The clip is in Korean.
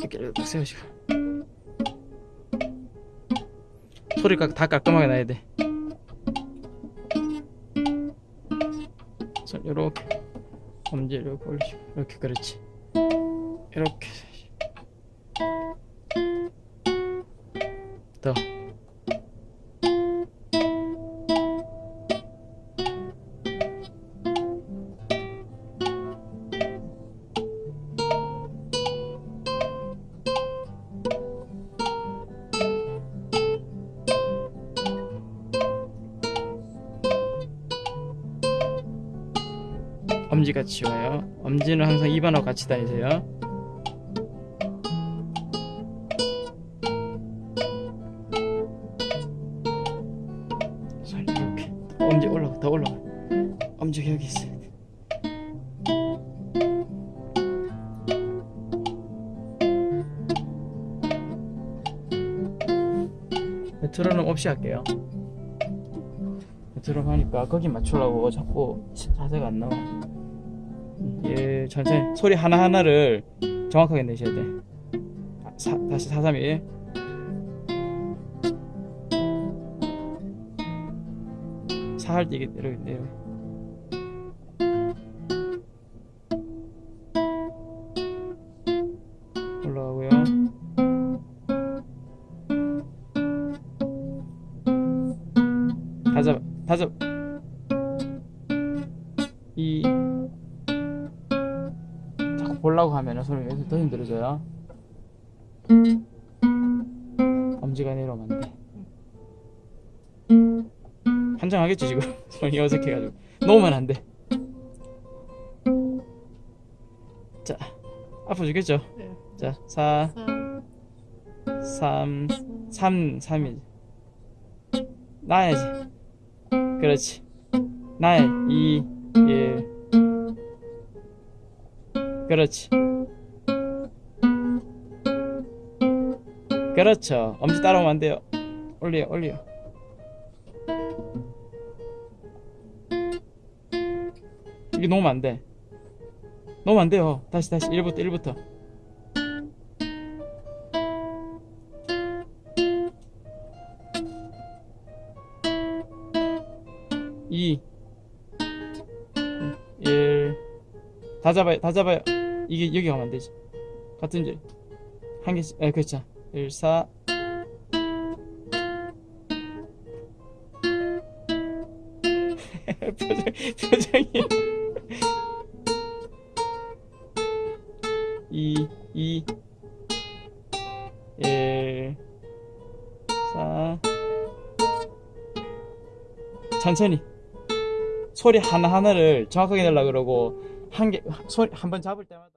이렇게 딱 세우시고. 소리 가 다 깔끔하게 나야 돼. 손 요렇게 엄지 이렇게 올리시고 이렇게 그렇지. 이렇게. 더 엄지가 치워요. 엄지는 항상 입안하고 같이 다니세요. 손 이렇게 엄지 올라가 더 올라가. 엄지가 여기 있어. 메트로놈 없이 할게요. 메트로 하니까 거기 맞추려고 자꾸 자세가 안 나와. 예, 천천히 소리 하나 하나를 정확하게 내셔야 돼. 사, 다시 431. 사할 때 이게 이렇게 내려. 올라가고요. 다 잡아, 다 잡아. 이 보려고 하면 손을 여기서 더 힘들어져요. 엄지가 내려오면 안 돼. 한장하겠지 지금 손이 어색해가지고 놓으면 안 돼. 자 아파 죽겠죠? 네. 자 4, 3, 3, 3, 3이지. 나야지. 그렇지. 나야 2, 1. 그렇지. 그렇죠. 엄지 따라오면 안 돼요. 올려, 올려. 이게 놓으면 안 돼. 놓으면 안 돼요. 다시, 다시. 1부터, 1부터. 이, 일, 다 잡아요, 다 잡아요. 이게 여기 가면 안 되지. 같은 줄. 한 개씩, 에, 그렇죠. 1, 4. 표정, 표정이. 2, 2, 1, 4. 천천히. 소리 하나하나를 정확하게 내려고 그러고 한 개 소리 한 번 잡을 때마다